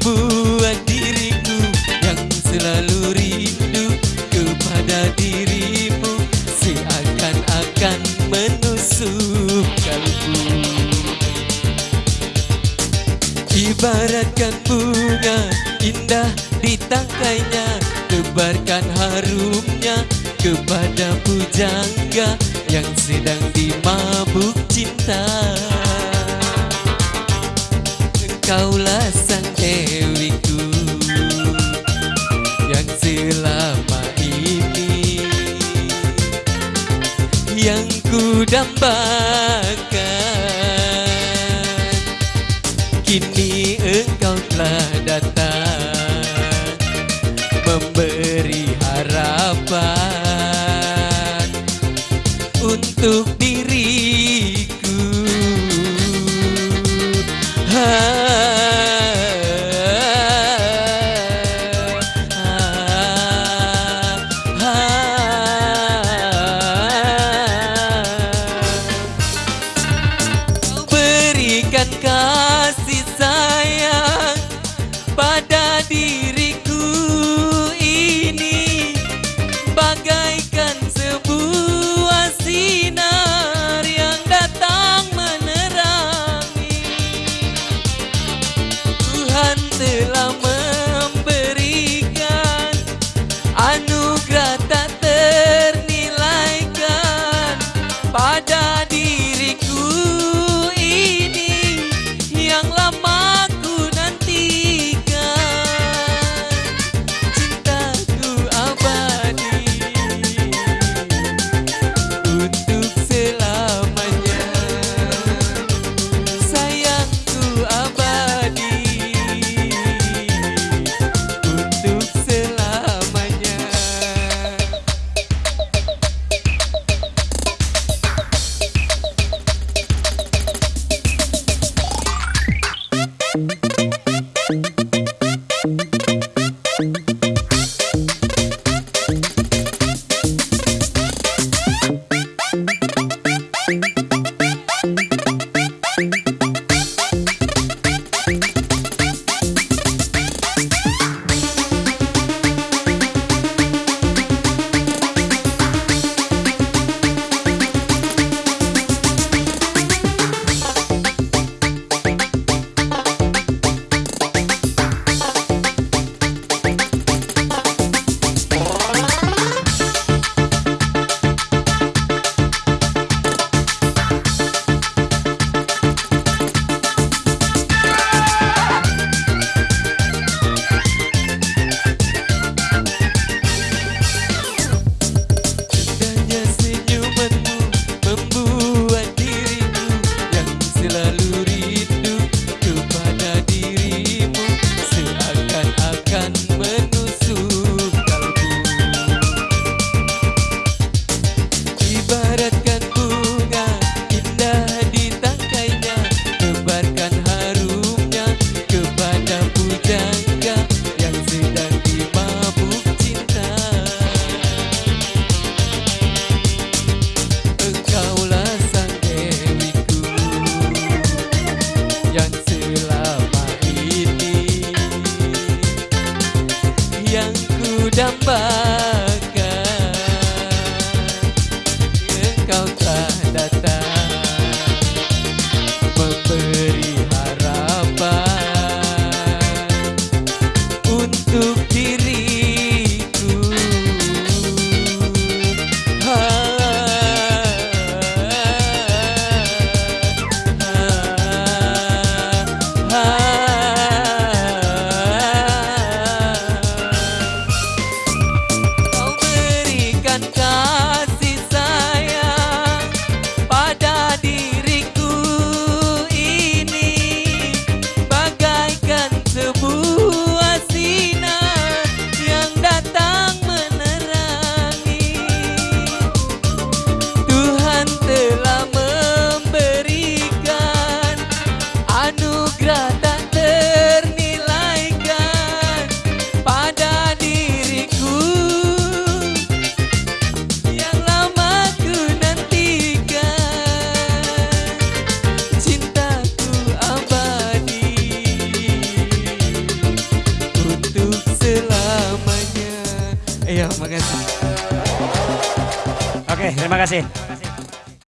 buat diriku yang selalu rindu kepada dirimu seakan-akan menusuk kalbu ibaratkan bunga indah di tangkainya tebarkan harumnya kepada pujangga yang sedang dimabuk cinta. Engkaulah sang dewiku Yang selama ini Yang ku dambakan Kini engkau telah datang berikan kasih sayang pada diriku ini. Bagaikan sebuah sinar yang datang menerangi. Tuhan telah memberikan anugerah tak ternilaikan pada diriku ku Oke, terima kasih.